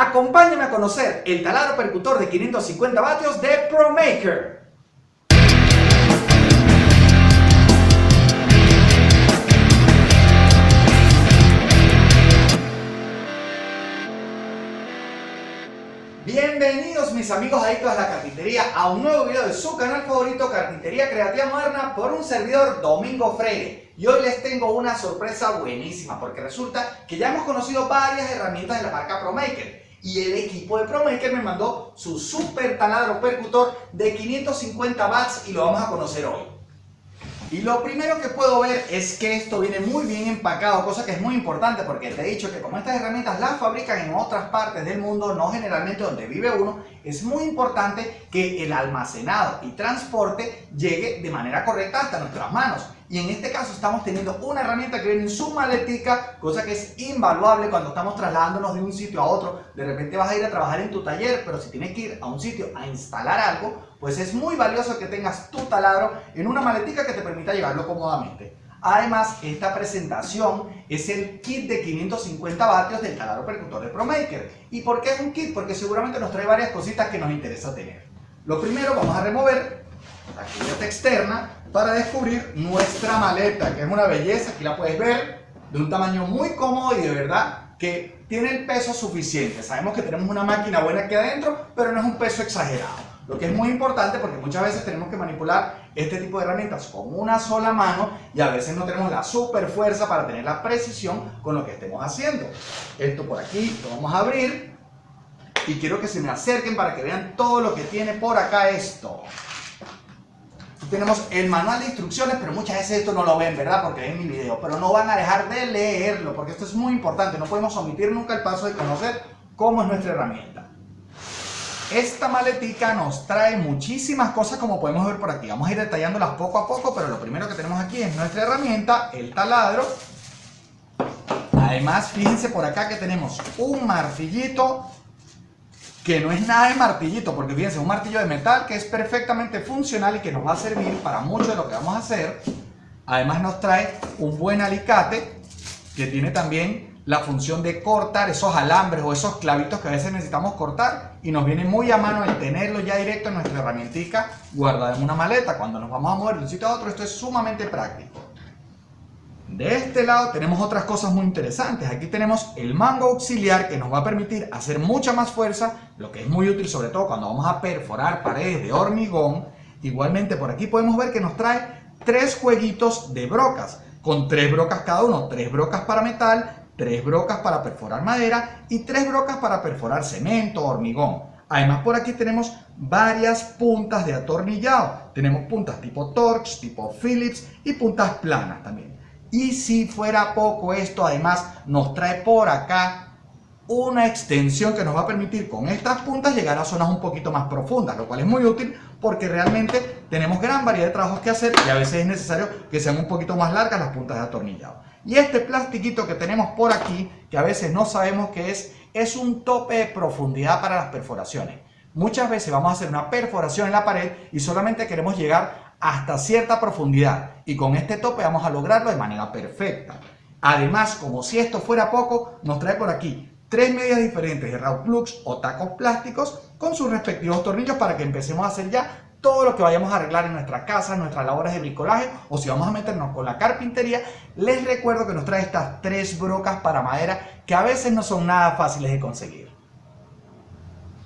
Acompáñame a conocer el taladro percutor de 550 vatios de ProMaker. Bienvenidos mis amigos adictos a la carpintería a un nuevo video de su canal favorito Carpintería Creativa Moderna por un servidor Domingo Freire y hoy les tengo una sorpresa buenísima porque resulta que ya hemos conocido varias herramientas de la marca ProMaker y el equipo de ProMaker me mandó su super taladro percutor de 550 watts y lo vamos a conocer hoy. Y lo primero que puedo ver es que esto viene muy bien empacado, cosa que es muy importante porque te he dicho que como estas herramientas las fabrican en otras partes del mundo, no generalmente donde vive uno, es muy importante que el almacenado y transporte llegue de manera correcta hasta nuestras manos. Y en este caso estamos teniendo una herramienta que viene en su maletica, cosa que es invaluable cuando estamos trasladándonos de un sitio a otro. De repente vas a ir a trabajar en tu taller, pero si tienes que ir a un sitio a instalar algo, pues es muy valioso que tengas tu taladro en una maletica que te permita llevarlo cómodamente. Además, esta presentación es el kit de 550 vatios del taladro percutor de ProMaker. ¿Y por qué es un kit? Porque seguramente nos trae varias cositas que nos interesa tener. Lo primero, vamos a remover la cubierta externa para descubrir nuestra maleta, que es una belleza, aquí la puedes ver, de un tamaño muy cómodo y de verdad que tiene el peso suficiente. Sabemos que tenemos una máquina buena aquí adentro, pero no es un peso exagerado. Lo que es muy importante porque muchas veces tenemos que manipular este tipo de herramientas con una sola mano y a veces no tenemos la super fuerza para tener la precisión con lo que estemos haciendo. Esto por aquí lo vamos a abrir y quiero que se me acerquen para que vean todo lo que tiene por acá esto tenemos el manual de instrucciones, pero muchas veces esto no lo ven, ¿verdad? Porque ven mi video, pero no van a dejar de leerlo, porque esto es muy importante, no podemos omitir nunca el paso de conocer cómo es nuestra herramienta. Esta maletica nos trae muchísimas cosas como podemos ver por aquí, vamos a ir detallándolas poco a poco, pero lo primero que tenemos aquí es nuestra herramienta, el taladro. Además, fíjense por acá que tenemos un martillito que no es nada de martillito, porque fíjense, un martillo de metal que es perfectamente funcional y que nos va a servir para mucho de lo que vamos a hacer. Además nos trae un buen alicate que tiene también la función de cortar esos alambres o esos clavitos que a veces necesitamos cortar y nos viene muy a mano el tenerlo ya directo en nuestra herramientica guardada en una maleta. Cuando nos vamos a mover de un sitio a otro esto es sumamente práctico. De este lado tenemos otras cosas muy interesantes. Aquí tenemos el mango auxiliar que nos va a permitir hacer mucha más fuerza, lo que es muy útil sobre todo cuando vamos a perforar paredes de hormigón. Igualmente por aquí podemos ver que nos trae tres jueguitos de brocas, con tres brocas cada uno, tres brocas para metal, tres brocas para perforar madera y tres brocas para perforar cemento, hormigón. Además por aquí tenemos varias puntas de atornillado. Tenemos puntas tipo Torx, tipo Phillips y puntas planas también. Y si fuera poco esto, además nos trae por acá una extensión que nos va a permitir con estas puntas llegar a zonas un poquito más profundas, lo cual es muy útil porque realmente tenemos gran variedad de trabajos que hacer y a veces es necesario que sean un poquito más largas las puntas de atornillado. Y este plastiquito que tenemos por aquí, que a veces no sabemos qué es, es un tope de profundidad para las perforaciones. Muchas veces vamos a hacer una perforación en la pared y solamente queremos llegar hasta cierta profundidad y con este tope vamos a lograrlo de manera perfecta. Además, como si esto fuera poco, nos trae por aquí tres medidas diferentes de raw plugs o tacos plásticos con sus respectivos tornillos para que empecemos a hacer ya todo lo que vayamos a arreglar en nuestra casa, en nuestras labores de bricolaje o si vamos a meternos con la carpintería, les recuerdo que nos trae estas tres brocas para madera que a veces no son nada fáciles de conseguir.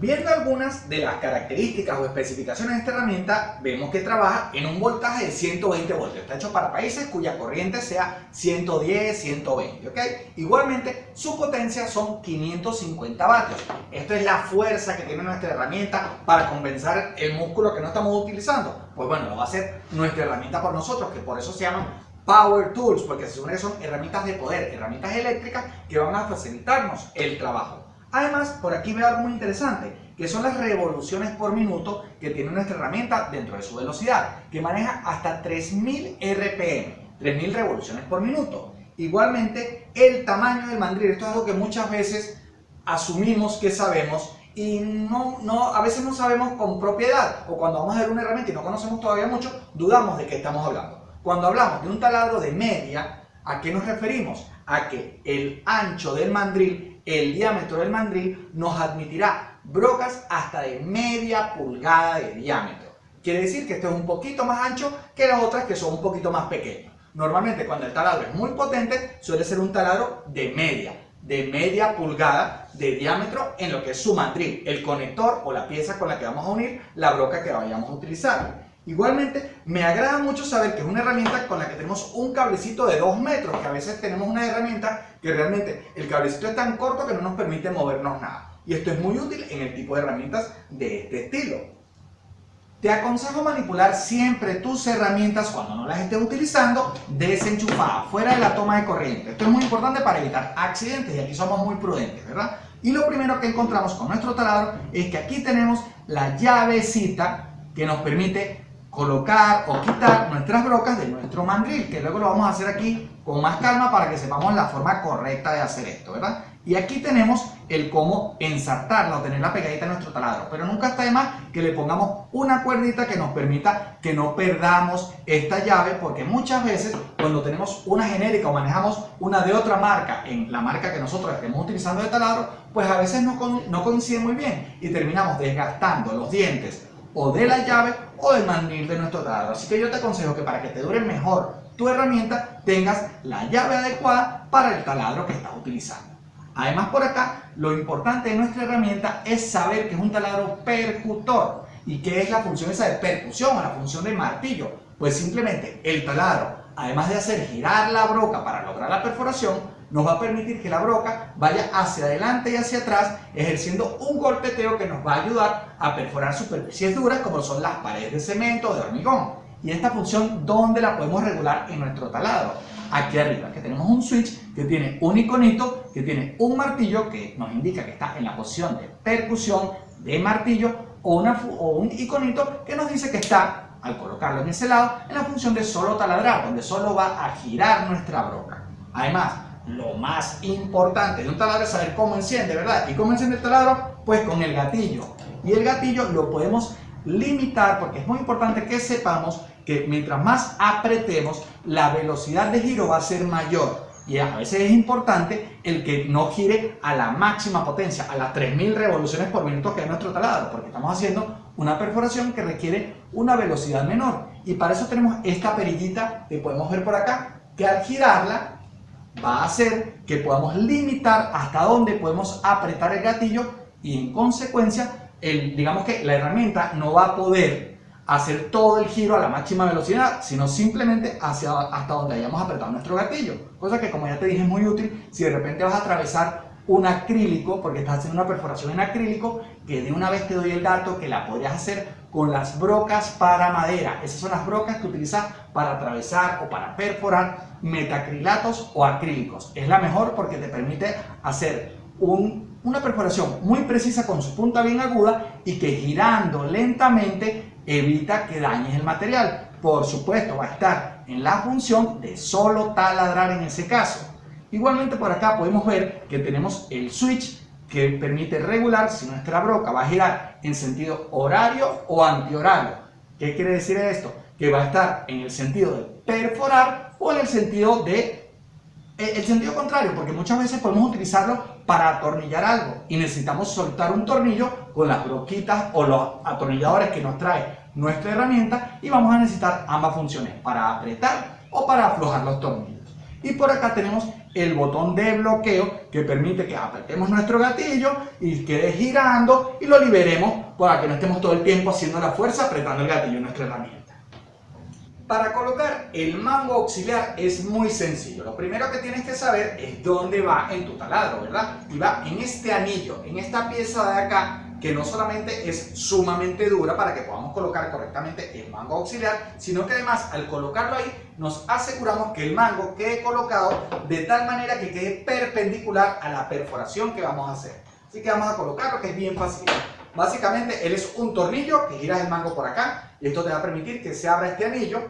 Viendo algunas de las características o especificaciones de esta herramienta, vemos que trabaja en un voltaje de 120 voltios. Está hecho para países cuya corriente sea 110, 120, ¿ok? Igualmente, su potencia son 550 vatios. Esto es la fuerza que tiene nuestra herramienta para compensar el músculo que no estamos utilizando. Pues bueno, lo va a hacer nuestra herramienta por nosotros, que por eso se llaman Power Tools, porque se supone que son herramientas de poder, herramientas eléctricas que van a facilitarnos el trabajo. Además, por aquí veo algo muy interesante, que son las revoluciones por minuto que tiene nuestra herramienta dentro de su velocidad, que maneja hasta 3000 RPM, 3000 revoluciones por minuto. Igualmente, el tamaño del mandril, esto es algo que muchas veces asumimos que sabemos y no, no, a veces no sabemos con propiedad, o cuando vamos a ver una herramienta y no conocemos todavía mucho, dudamos de qué estamos hablando. Cuando hablamos de un taladro de media, ¿a qué nos referimos? A que el ancho del mandril el diámetro del mandril nos admitirá brocas hasta de media pulgada de diámetro. Quiere decir que este es un poquito más ancho que las otras que son un poquito más pequeñas. Normalmente cuando el taladro es muy potente suele ser un taladro de media, de media pulgada de diámetro en lo que es su mandril, el conector o la pieza con la que vamos a unir la broca que vayamos a utilizar. Igualmente, me agrada mucho saber que es una herramienta con la que tenemos un cablecito de 2 metros, que a veces tenemos una herramienta que realmente el cablecito es tan corto que no nos permite movernos nada. Y esto es muy útil en el tipo de herramientas de este estilo. Te aconsejo manipular siempre tus herramientas cuando no las estés utilizando desenchufadas, fuera de la toma de corriente. Esto es muy importante para evitar accidentes y aquí somos muy prudentes, ¿verdad? Y lo primero que encontramos con nuestro taladro es que aquí tenemos la llavecita que nos permite colocar o quitar nuestras brocas de nuestro mandril, que luego lo vamos a hacer aquí con más calma para que sepamos la forma correcta de hacer esto, ¿verdad? Y aquí tenemos el cómo ensartarla o tenerla pegadita en nuestro taladro, pero nunca está de más que le pongamos una cuerdita que nos permita que no perdamos esta llave, porque muchas veces cuando tenemos una genérica o manejamos una de otra marca en la marca que nosotros estemos utilizando de taladro, pues a veces no, no coincide muy bien y terminamos desgastando los dientes o de la llave o del mandril de nuestro taladro. Así que yo te aconsejo que para que te dure mejor tu herramienta tengas la llave adecuada para el taladro que estás utilizando. Además por acá, lo importante de nuestra herramienta es saber que es un taladro percutor. ¿Y qué es la función esa de percusión o la función de martillo? Pues simplemente el taladro, además de hacer girar la broca para lograr la perforación, nos va a permitir que la broca vaya hacia adelante y hacia atrás, ejerciendo un golpeteo que nos va a ayudar a perforar superficies duras como son las paredes de cemento o de hormigón. Y esta función, ¿dónde la podemos regular en nuestro taladro? Aquí arriba, que tenemos un switch que tiene un iconito, que tiene un martillo que nos indica que está en la posición de percusión de martillo o, una, o un iconito que nos dice que está, al colocarlo en ese lado, en la función de solo taladrar, donde solo va a girar nuestra broca. Además, lo más importante de un taladro es saber cómo enciende, ¿verdad? ¿Y cómo enciende el taladro? Pues con el gatillo. Y el gatillo lo podemos limitar porque es muy importante que sepamos que mientras más apretemos, la velocidad de giro va a ser mayor. Y a veces es importante el que no gire a la máxima potencia, a las 3000 revoluciones por minuto que es nuestro taladro, porque estamos haciendo una perforación que requiere una velocidad menor. Y para eso tenemos esta perillita que podemos ver por acá, que al girarla va a hacer que podamos limitar hasta dónde podemos apretar el gatillo y en consecuencia, el, digamos que la herramienta no va a poder hacer todo el giro a la máxima velocidad, sino simplemente hacia, hasta donde hayamos apretado nuestro gatillo. Cosa que como ya te dije es muy útil si de repente vas a atravesar un acrílico, porque estás haciendo una perforación en acrílico, que de una vez te doy el dato que la podrías hacer con las brocas para madera. Esas son las brocas que utilizas para atravesar o para perforar metacrilatos o acrílicos. Es la mejor porque te permite hacer una perforación muy precisa con su punta bien aguda y que girando lentamente evita que dañes el material. Por supuesto, va a estar en la función de solo taladrar en ese caso. Igualmente por acá podemos ver que tenemos el switch que permite regular si nuestra broca va a girar en sentido horario o antihorario. ¿Qué quiere decir esto? Que va a estar en el sentido de perforar o en el sentido de eh, el sentido contrario, porque muchas veces podemos utilizarlo para atornillar algo y necesitamos soltar un tornillo con las broquitas o los atornilladores que nos trae nuestra herramienta y vamos a necesitar ambas funciones, para apretar o para aflojar los tornillos. Y por acá tenemos el botón de bloqueo que permite que apretemos nuestro gatillo y quede girando y lo liberemos para que no estemos todo el tiempo haciendo la fuerza apretando el gatillo en nuestra herramienta. Para colocar el mango auxiliar es muy sencillo. Lo primero que tienes que saber es dónde va en tu taladro, ¿verdad? Y va en este anillo, en esta pieza de acá que no solamente es sumamente dura para que podamos colocar correctamente el mango auxiliar, sino que además al colocarlo ahí nos aseguramos que el mango quede colocado de tal manera que quede perpendicular a la perforación que vamos a hacer. Así que vamos a colocarlo que es bien fácil. Básicamente él es un tornillo que giras el mango por acá y esto te va a permitir que se abra este anillo.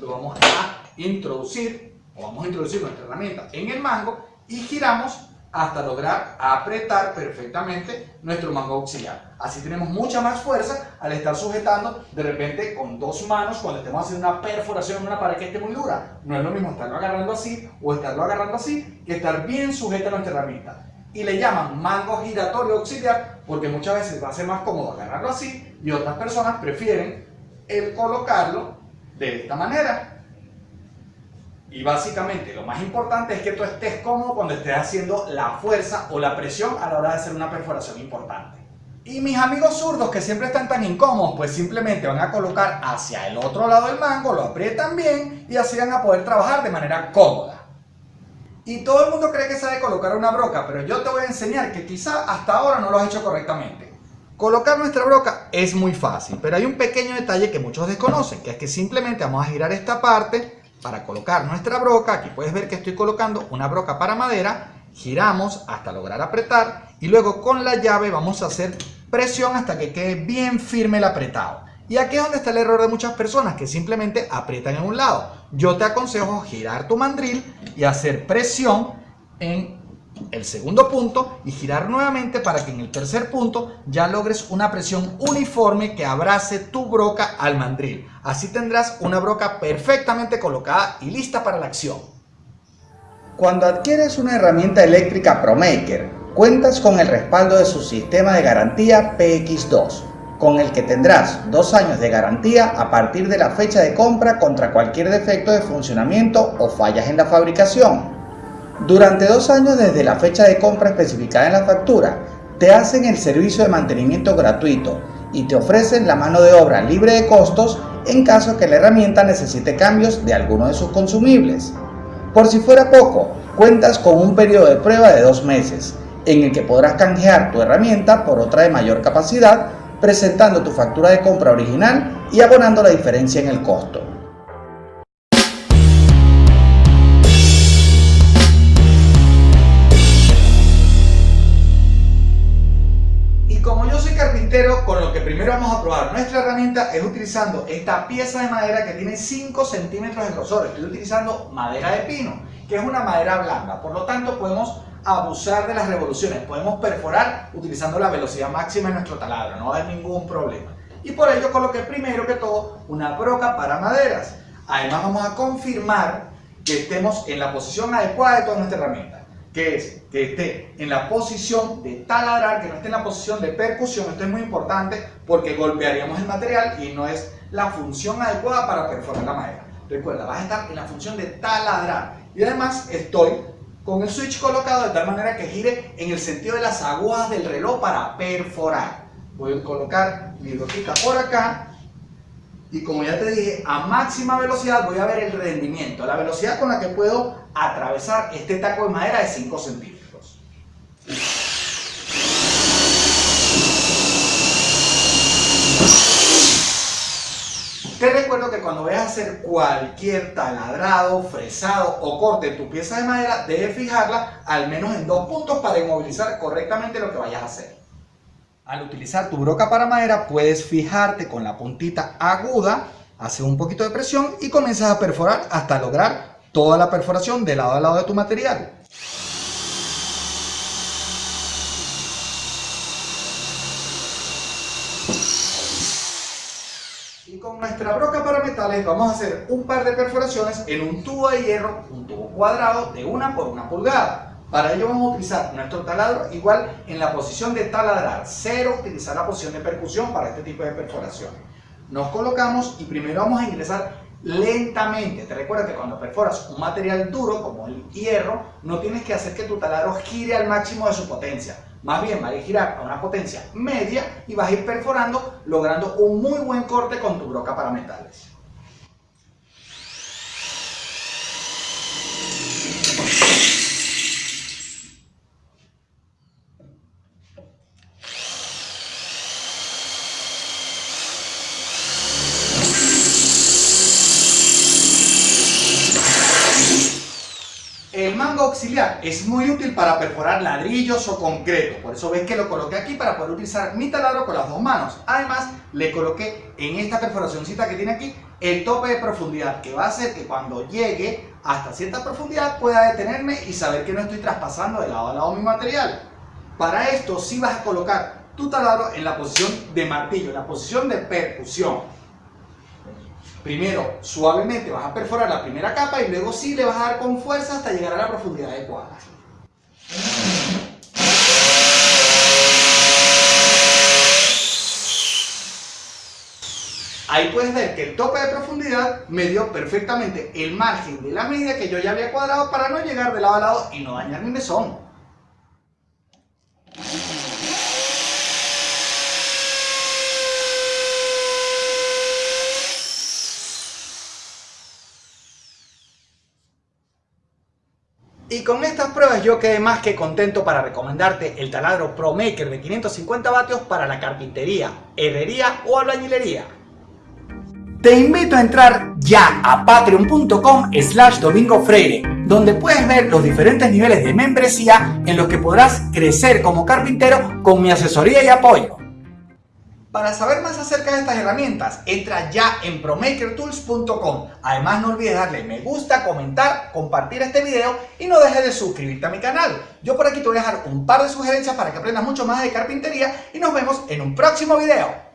Lo vamos a introducir o vamos a introducir nuestra herramienta en el mango y giramos hasta lograr apretar perfectamente nuestro mango auxiliar. Así tenemos mucha más fuerza al estar sujetando de repente con dos manos cuando estemos haciendo una perforación en una pared que esté muy dura. No es lo mismo estarlo agarrando así o estarlo agarrando así que estar bien sujeta a nuestra herramienta. y le llaman mango giratorio auxiliar porque muchas veces va a ser más cómodo agarrarlo así y otras personas prefieren el colocarlo de esta manera. Y básicamente lo más importante es que tú estés cómodo cuando estés haciendo la fuerza o la presión a la hora de hacer una perforación importante. Y mis amigos zurdos que siempre están tan incómodos, pues simplemente van a colocar hacia el otro lado del mango, lo aprietan bien y así van a poder trabajar de manera cómoda. Y todo el mundo cree que sabe colocar una broca, pero yo te voy a enseñar que quizá hasta ahora no lo has hecho correctamente. Colocar nuestra broca es muy fácil, pero hay un pequeño detalle que muchos desconocen, que es que simplemente vamos a girar esta parte para colocar nuestra broca. Aquí puedes ver que estoy colocando una broca para madera. Giramos hasta lograr apretar y luego con la llave vamos a hacer presión hasta que quede bien firme el apretado. Y aquí es donde está el error de muchas personas que simplemente aprietan en un lado. Yo te aconsejo girar tu mandril y hacer presión en el segundo punto y girar nuevamente para que en el tercer punto ya logres una presión uniforme que abrace tu broca al mandril. Así tendrás una broca perfectamente colocada y lista para la acción. Cuando adquieres una herramienta eléctrica ProMaker, cuentas con el respaldo de su sistema de garantía PX2 con el que tendrás dos años de garantía a partir de la fecha de compra contra cualquier defecto de funcionamiento o fallas en la fabricación. Durante dos años desde la fecha de compra especificada en la factura, te hacen el servicio de mantenimiento gratuito y te ofrecen la mano de obra libre de costos en caso que la herramienta necesite cambios de alguno de sus consumibles. Por si fuera poco, cuentas con un periodo de prueba de dos meses, en el que podrás canjear tu herramienta por otra de mayor capacidad presentando tu factura de compra original y abonando la diferencia en el costo. Es utilizando esta pieza de madera que tiene 5 centímetros de grosor. Estoy utilizando madera de pino, que es una madera blanda, por lo tanto podemos abusar de las revoluciones. Podemos perforar utilizando la velocidad máxima de nuestro taladro, no hay ningún problema. Y por ello coloqué primero que todo una broca para maderas. Además vamos a confirmar que estemos en la posición adecuada de toda nuestra herramienta. Que es que esté en la posición de taladrar, que no esté en la posición de percusión. Esto es muy importante porque golpearíamos el material y no es la función adecuada para perforar la madera. Recuerda, vas a estar en la función de taladrar. Y además estoy con el switch colocado de tal manera que gire en el sentido de las agujas del reloj para perforar. Voy a colocar mi broquita por acá y como ya te dije, a máxima velocidad voy a ver el rendimiento, la velocidad con la que puedo atravesar este taco de madera de 5 centímetros. Te recuerdo que cuando vayas a hacer cualquier taladrado, fresado o corte en tu pieza de madera, debes fijarla al menos en dos puntos para inmovilizar correctamente lo que vayas a hacer. Al utilizar tu broca para madera, puedes fijarte con la puntita aguda, hacer un poquito de presión y comienzas a perforar hasta lograr toda la perforación de lado a lado de tu material. con nuestra broca para metales vamos a hacer un par de perforaciones en un tubo de hierro, un tubo cuadrado de una por una pulgada. Para ello vamos a utilizar nuestro taladro igual en la posición de taladrar, cero utilizar la posición de percusión para este tipo de perforaciones. Nos colocamos y primero vamos a ingresar lentamente. Te recuerda que cuando perforas un material duro como el hierro, no tienes que hacer que tu taladro gire al máximo de su potencia. Más bien va a girar a una potencia media y vas a ir perforando logrando un muy buen corte con tu broca para metales. El mango es muy útil para perforar ladrillos o concreto, por eso ves que lo coloqué aquí para poder utilizar mi taladro con las dos manos. Además, le coloqué en esta perforacióncita que tiene aquí el tope de profundidad, que va a hacer que cuando llegue hasta cierta profundidad pueda detenerme y saber que no estoy traspasando de lado a lado mi material. Para esto sí vas a colocar tu taladro en la posición de martillo, en la posición de percusión. Primero, suavemente vas a perforar la primera capa y luego sí le vas a dar con fuerza hasta llegar a la profundidad adecuada. Ahí puedes ver que el tope de profundidad me dio perfectamente el margen de la medida que yo ya había cuadrado para no llegar de lado a lado y no dañar mi mesón. Y con estas pruebas yo quedé más que contento para recomendarte el taladro ProMaker de 550 vatios para la carpintería, herrería o albañilería. Te invito a entrar ya a patreon.com slash domingo freire, donde puedes ver los diferentes niveles de membresía en los que podrás crecer como carpintero con mi asesoría y apoyo. Para saber más acerca de estas herramientas, entra ya en promakertools.com. Además no olvides darle me gusta, comentar, compartir este video y no dejes de suscribirte a mi canal. Yo por aquí te voy a dejar un par de sugerencias para que aprendas mucho más de carpintería y nos vemos en un próximo video.